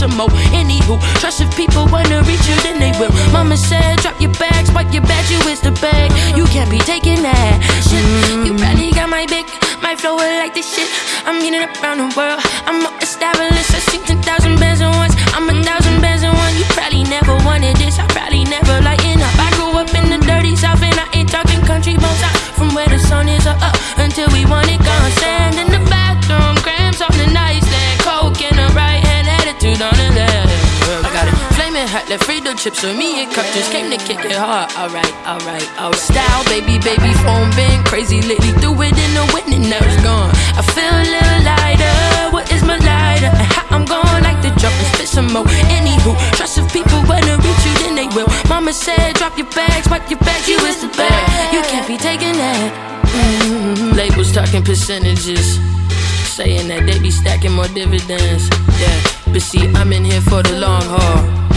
some more. Anywho, trust if people wanna reach you, then they will. Mama said, drop your bags, wipe your bag, you is the bag. You can't be taking that shit. You really got my big, my flow like this shit. I'm getting around the world. I'm left Frito chips with me and just came to kick it hard. Alright, alright, alright. Style, baby, baby, phone been crazy lately. Threw it in the wind and now it's gone. I feel a little lighter. What is my lighter? And how I'm going like the jump and spit some more. Anywho, trust if people wanna reach you, then they will. Mama said, drop your bags, wipe your bags, you is the bag. You can't be taking that. Mm-hmm. Labels talking percentages. Saying that they be stacking more dividends. Yeah, but see, I'm in here for the long haul.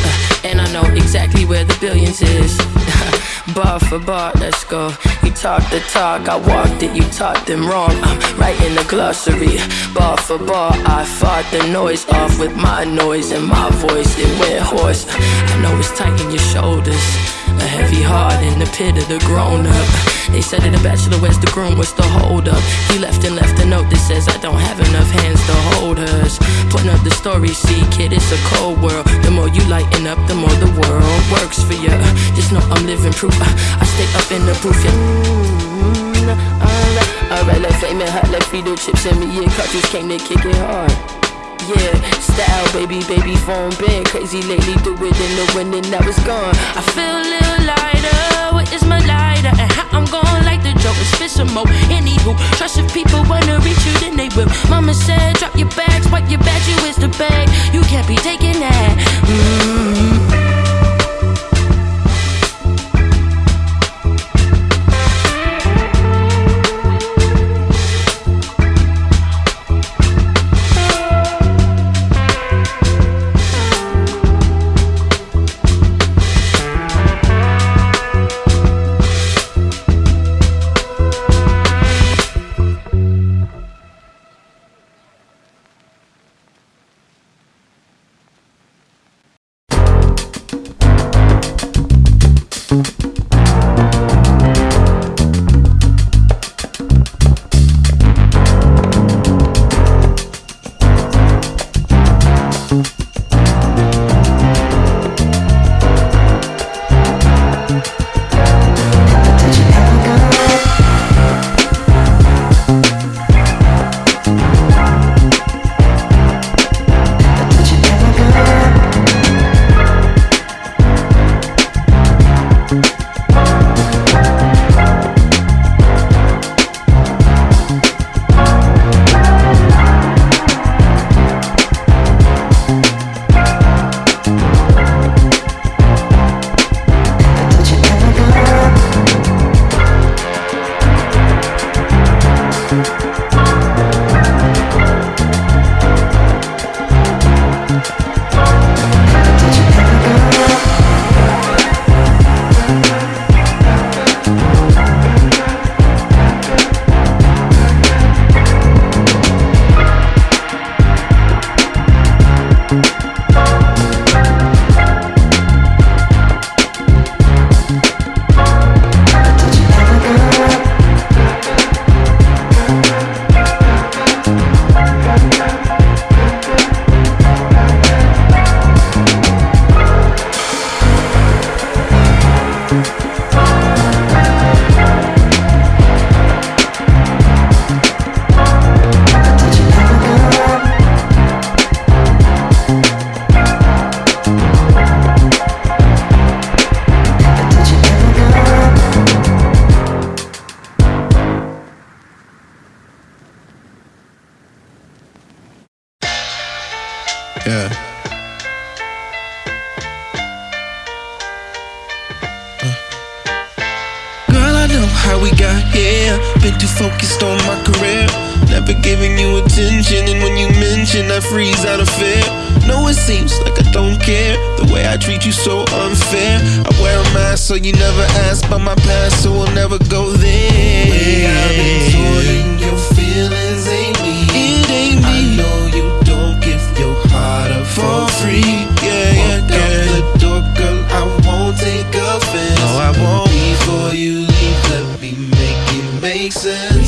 And I know exactly where the billions is. bar for bar, let's go. You talk the talk, I walked it, you taught them wrong. I'm right in the glossary. Bar for bar, I fought the noise off with my noise and my voice. It went hoarse. I know it's tight in your shoulders. A heavy heart in the pit of the grown up. They said that the bachelor was the groom, what's the hold up? He left and left a note that says I don't have enough hands to hold hers. Putting up the story, see, kid, it's a cold world. The more you lighten up, the more the world works for you. Just know I'm living proof. Uh, I stay up in the proof, yeah. Mm, uh, uh, alright, alright, like flaming hot, like Frito chips and me, yeah, cartridge came to kick it hard. Yeah, style, baby, baby, phone been crazy lately. Do it in the wind and now it's gone. I feel a little lighter. What is my lighter? And how I'm going like the joke is fit some more. Anywho, trust if people wanna reach you, then they will. Mama said, drop your bags, wipe your bags, you is the bag. You can't be taking that. Mm-hmm. Yeah. Uh. Girl, I know how we got here. Been too focused on my career. Never giving you attention, and when you mention, I freeze out of fear. No, it seems like I don't care. The way I treat you so unfair. I wear a mask so you never ask about my past, so we'll never go there. The way I've been your feelings ain't me. free. Yeah, yeah, Walk yeah. out the door, girl, I won't take offense. No, I won't. Before you leave, let me make it make sense.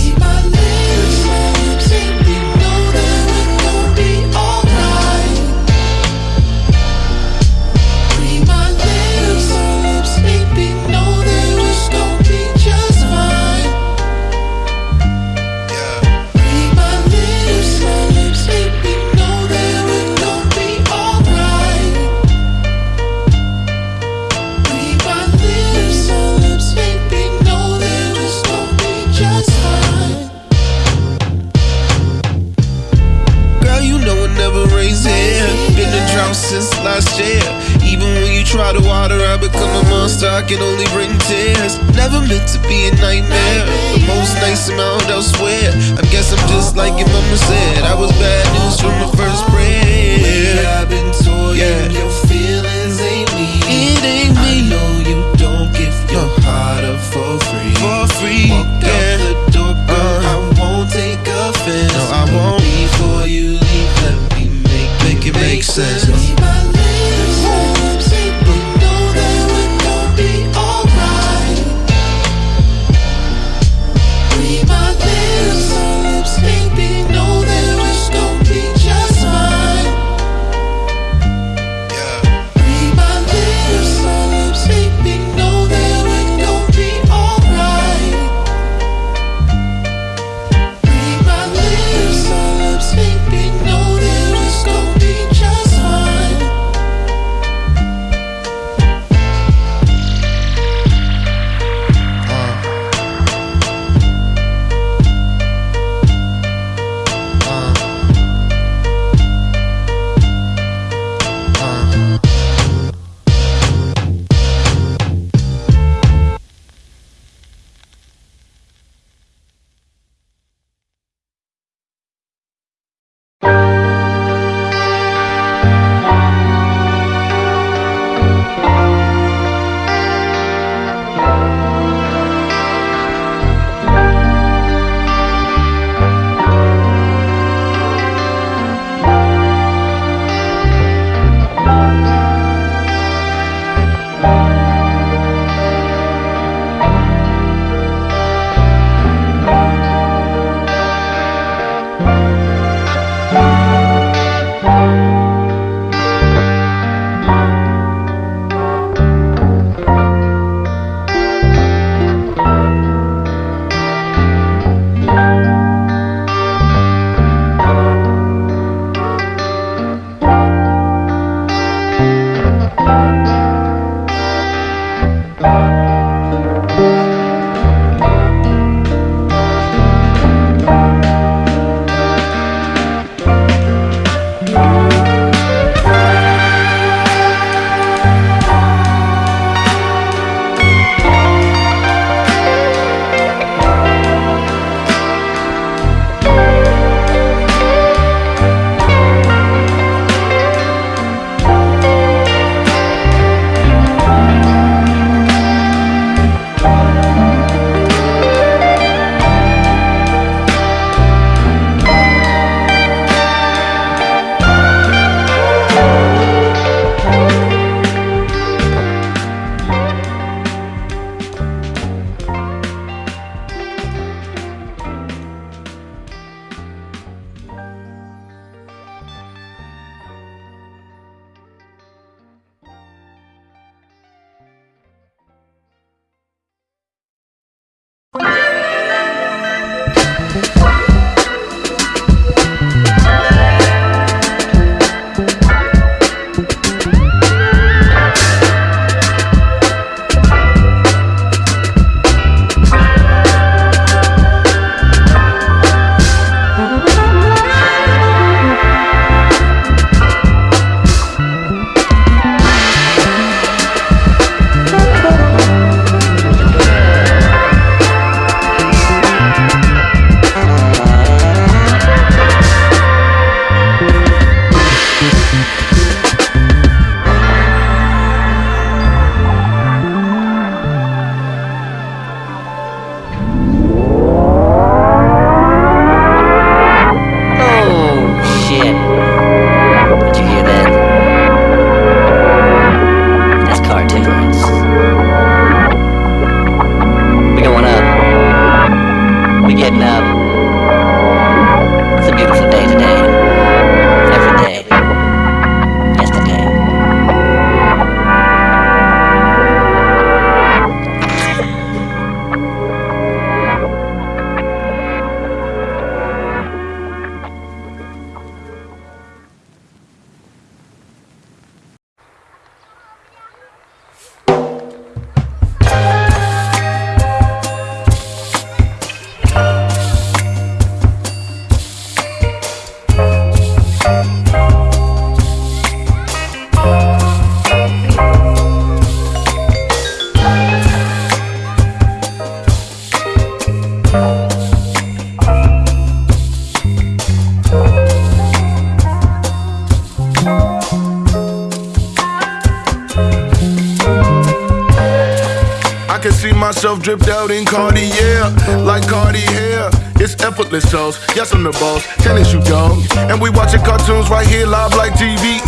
Myself dripped out in Cartier, like Cartier. It's effortless sauce. Yes, I'm the boss. Tennis you dog. And we watching cartoons right here live like TV.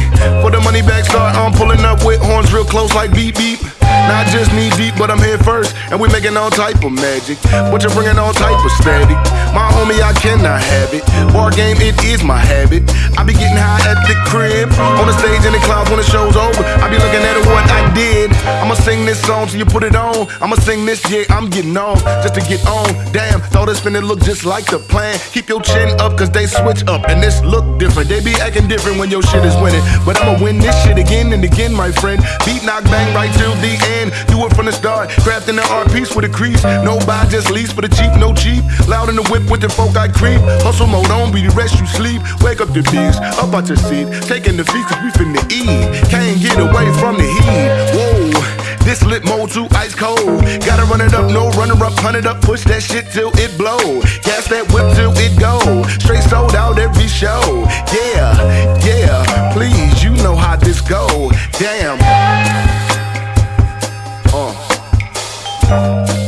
For the money back start, I'm pulling up with horns real close like beep beep. Not just knee deep, but I'm here first, and we making all type of magic. But you're bringing all type of static. My homie, I cannot have it. Bar game, it is my habit. I be getting high at the crib, on the stage in the clouds when the show's over. I be looking at what I did. I'ma sing this song till you put it on. I'ma sing this, yeah, I'm getting on just to get on. Damn, thought it's finna look just like the plan. Keep your chin up, cause they switch up, and this look different. They be acting different when your shit is winning. But I'ma win this shit again and again, my friend. Beat knock bang right till the end in. Do it from the start. Crafting the art piece with a crease. No buy, just lease for the cheap, no cheap. Loud in the whip with the folk I creep. Hustle mode on, be the rest you sleep. Wake up the beast, up out your seat. Taking the feast cause we finna eat. Can't get away from the heat. Whoa. This lit mode too ice cold. Gotta run it up, no runner up, hunt it up, push that shit till it blow. Gas that whip till it go. Straight sold out every show. Yeah, yeah, please, you know how this go. Damn. Thank